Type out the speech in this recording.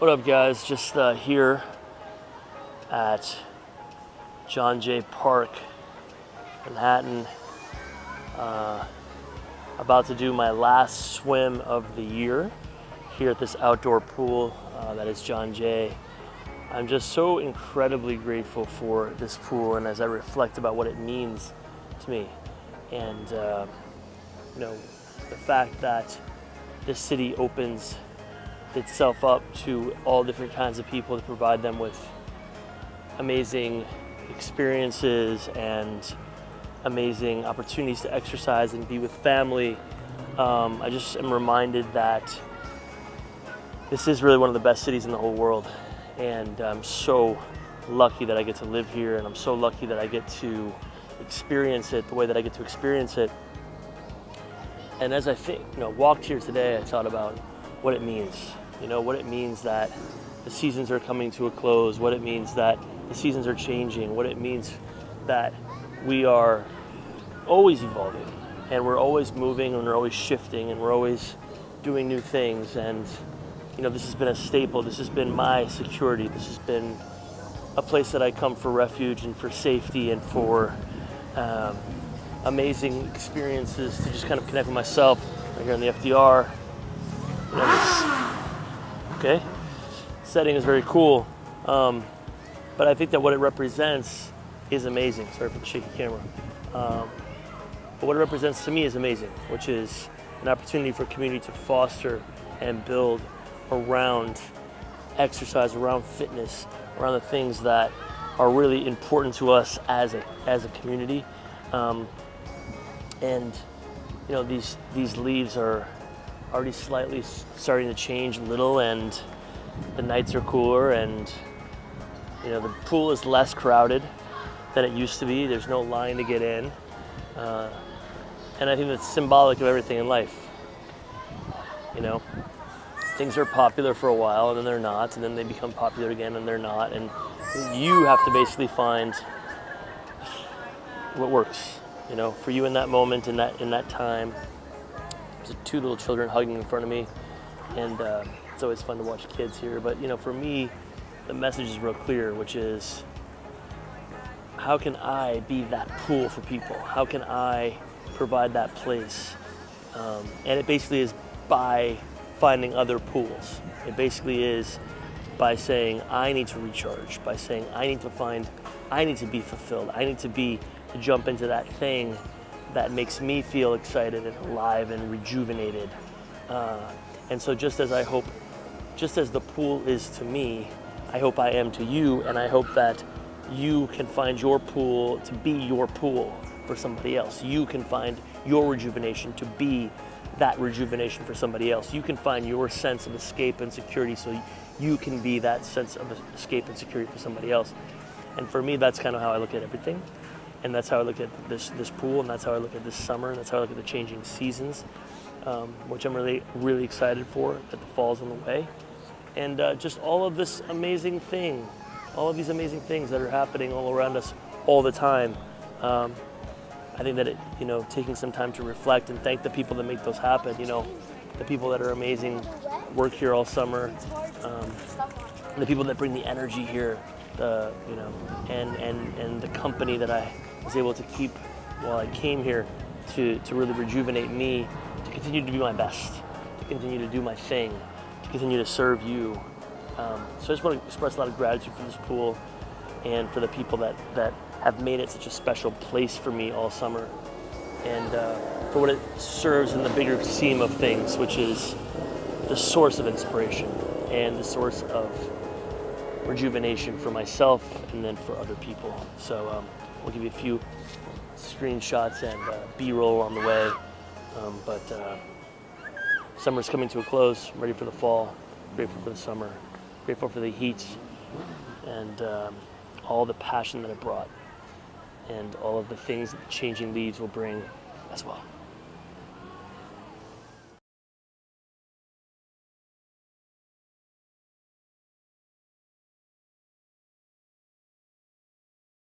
What up, guys? Just uh, here at John Jay Park, Manhattan. Uh, about to do my last swim of the year here at this outdoor pool uh, that is John Jay. I'm just so incredibly grateful for this pool, and as I reflect about what it means to me, and uh, you know, the fact that this city opens itself up to all different kinds of people to provide them with amazing experiences and amazing opportunities to exercise and be with family. Um, I just am reminded that this is really one of the best cities in the whole world. And I'm so lucky that I get to live here and I'm so lucky that I get to experience it the way that I get to experience it. And as I think, you know, walked here today, I thought about what it means. You know, what it means that the seasons are coming to a close, what it means that the seasons are changing, what it means that we are always evolving and we're always moving and we're always shifting and we're always doing new things. And, you know, this has been a staple. This has been my security. This has been a place that I come for refuge and for safety and for um, amazing experiences to just kind of connect with myself right here in the FDR. You know, okay, setting is very cool, um, but I think that what it represents is amazing. Sorry for the shaky camera. Um, but what it represents to me is amazing, which is an opportunity for community to foster and build around exercise, around fitness, around the things that are really important to us as a, as a community. Um, and you know these these leaves are already slightly starting to change a little and the nights are cooler and you know the pool is less crowded than it used to be there's no line to get in uh, and i think that's symbolic of everything in life you know things are popular for a while and then they're not and then they become popular again and they're not and you have to basically find what works you know, for you in that moment, in that in that time. Two little children hugging in front of me, and uh, it's always fun to watch kids here. But you know, for me, the message is real clear, which is, how can I be that pool for people? How can I provide that place? Um, and it basically is by finding other pools. It basically is by saying I need to recharge, by saying I need to find, I need to be fulfilled, I need to be to jump into that thing that makes me feel excited and alive and rejuvenated. Uh, and so just as I hope, just as the pool is to me, I hope I am to you, and I hope that you can find your pool to be your pool for somebody else. You can find your rejuvenation to be that rejuvenation for somebody else. You can find your sense of escape and security so you can be that sense of escape and security for somebody else. And for me, that's kind of how I look at everything and that's how I look at this this pool, and that's how I look at this summer, and that's how I look at the changing seasons, um, which I'm really really excited for. That the fall's on the way, and uh, just all of this amazing thing, all of these amazing things that are happening all around us all the time. Um, I think that it, you know, taking some time to reflect and thank the people that make those happen. You know, the people that are amazing, work here all summer, um, the people that bring the energy here, the you know, and and and the company that I was able to keep while I came here to, to really rejuvenate me, to continue to be my best, to continue to do my thing, to continue to serve you. Um, so I just want to express a lot of gratitude for this pool and for the people that, that have made it such a special place for me all summer and uh, for what it serves in the bigger scheme of things, which is the source of inspiration and the source of rejuvenation for myself and then for other people. So um, We'll give you a few screenshots and uh, B-roll on the way. Um, but uh, summer's coming to a close. I'm ready for the fall. Grateful for the summer. Grateful for the heat and um, all the passion that it brought and all of the things that changing leaves will bring as well.